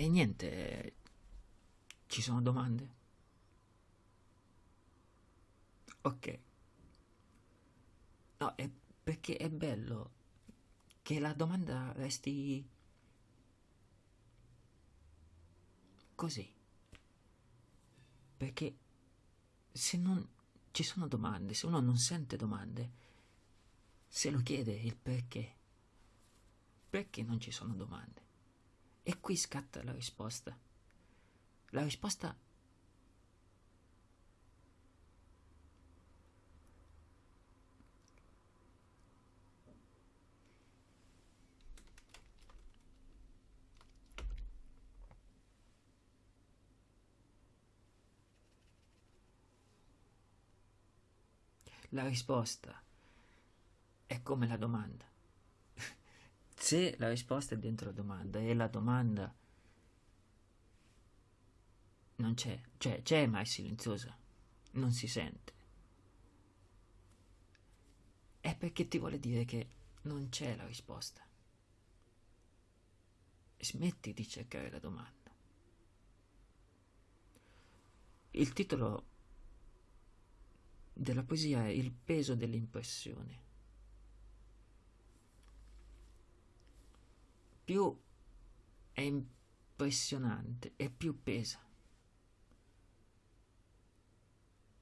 E niente, ci sono domande? Ok. No, è perché è bello che la domanda resti così. Perché se non ci sono domande, se uno non sente domande, se lo chiede il perché, perché non ci sono domande? E qui scatta la risposta. La risposta La risposta è come la domanda. Se la risposta è dentro la domanda e la domanda non c'è, cioè c'è ma è silenziosa, non si sente, è perché ti vuole dire che non c'è la risposta. Smetti di cercare la domanda. Il titolo della poesia è il peso dell'impressione. Più è impressionante e più pesa.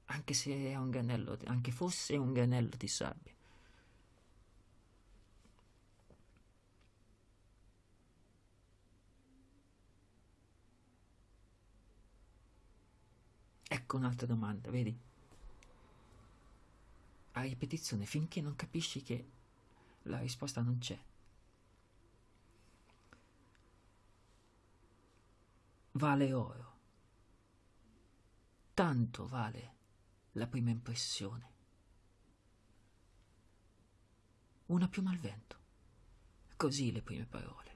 Anche se è un granello, anche fosse un granello di sabbia. Ecco un'altra domanda, vedi? a ripetizione finché non capisci che la risposta non c'è. Vale oro. Tanto vale la prima impressione. Una piuma al vento. Così le prime parole.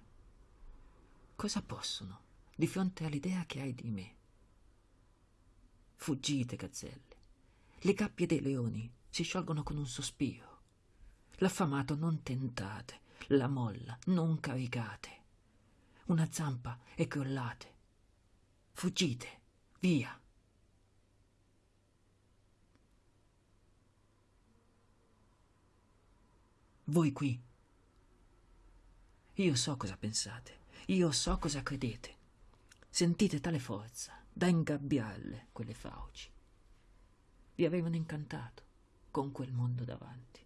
Cosa possono di fronte all'idea che hai di me? Fuggite, gazzelle. Le gabbie dei leoni si sciolgono con un sospiro. L'affamato non tentate, la molla non caricate. Una zampa e crollate. Fuggite, via. Voi qui. Io so cosa pensate, io so cosa credete. Sentite tale forza da ingabbiarle quelle fauci. Vi avevano incantato con quel mondo davanti.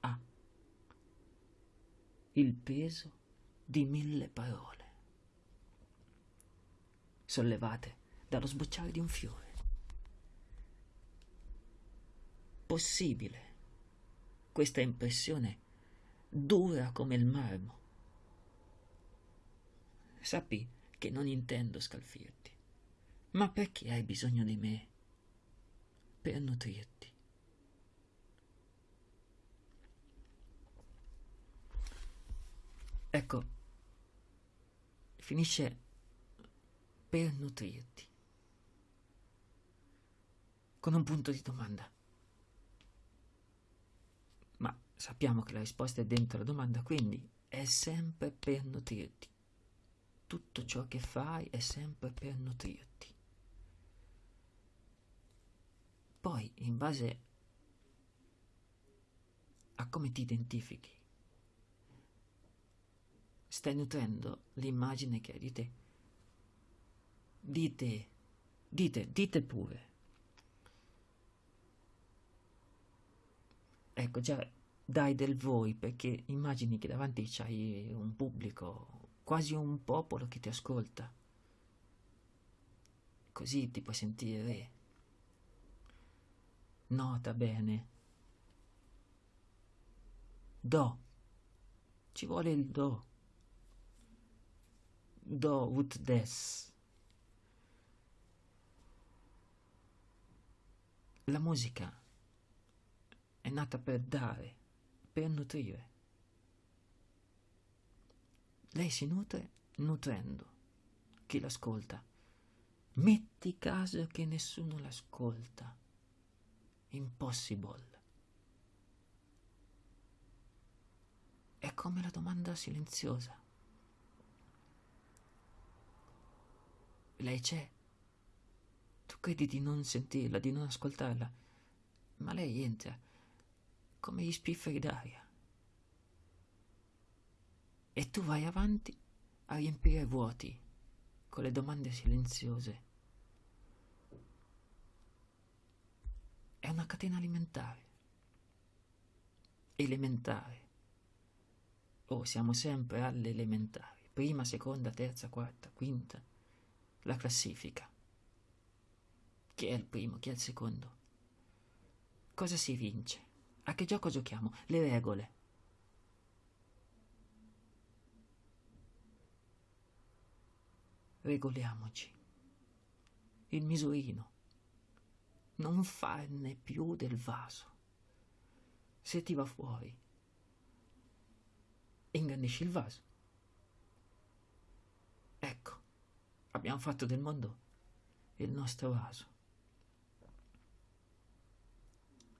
Ah, il peso di mille parole, sollevate dallo sbocciare di un fiore. Possibile questa impressione dura come il marmo. Sappi che non intendo scalfirti, ma perché hai bisogno di me? per nutrirti. Ecco, finisce per nutrirti, con un punto di domanda. Ma sappiamo che la risposta è dentro la domanda, quindi è sempre per nutrirti. Tutto ciò che fai è sempre per nutrirti. Poi, in base a come ti identifichi, stai nutrendo l'immagine che hai di te. Dite, dite, dite pure. Ecco, già dai del voi perché immagini che davanti c'hai un pubblico, quasi un popolo che ti ascolta. Così ti puoi sentire re. Nota bene. Do. Ci vuole il do. Do ut des. La musica è nata per dare, per nutrire. Lei si nutre nutrendo chi l'ascolta. Metti caso che nessuno l'ascolta impossible. È come la domanda silenziosa. Lei c'è. Tu credi di non sentirla, di non ascoltarla, ma lei entra come gli spifferi d'aria. E tu vai avanti a riempire vuoti con le domande silenziose. È una catena alimentare. Elementare. Oh, siamo sempre alle elementari. Prima, seconda, terza, quarta, quinta. La classifica. Chi è il primo, chi è il secondo? Cosa si vince? A che gioco giochiamo? Le regole. Regoliamoci. Il misurino. Non farne più del vaso. Se ti va fuori, ingrandisci il vaso. Ecco, abbiamo fatto del mondo il nostro vaso.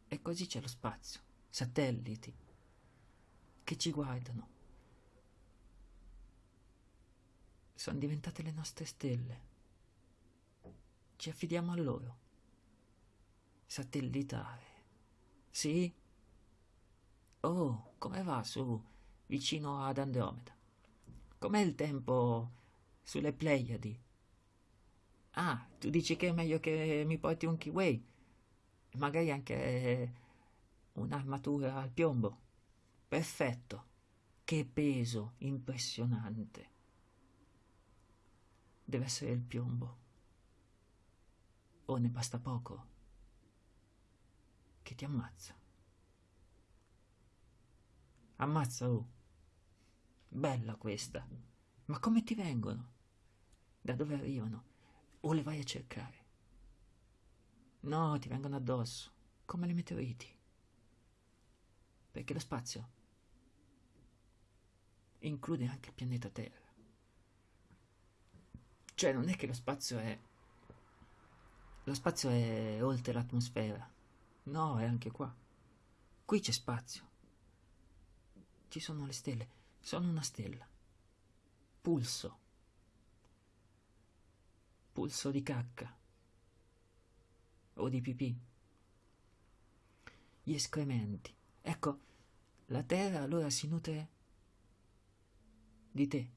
E così c'è lo spazio, satelliti che ci guardano. Sono diventate le nostre stelle. Ci affidiamo a loro. Satellitare. Sì? Oh, come va su, vicino ad Andromeda? Com'è il tempo sulle Pleiadi? Ah, tu dici che è meglio che mi porti un kiwi? Magari anche un'armatura al piombo. Perfetto. Che peso impressionante. Deve essere il piombo. O ne basta poco che ti ammazza. Ammazza, oh. Bella questa. Ma come ti vengono? Da dove arrivano? O le vai a cercare? No, ti vengono addosso, come le meteoriti. Perché lo spazio include anche il pianeta Terra. Cioè, non è che lo spazio è... Lo spazio è oltre l'atmosfera. No, è anche qua. Qui c'è spazio. Ci sono le stelle. Sono una stella. Pulso. Pulso di cacca o di pipì. Gli escrementi. Ecco, la terra allora si nutre di te.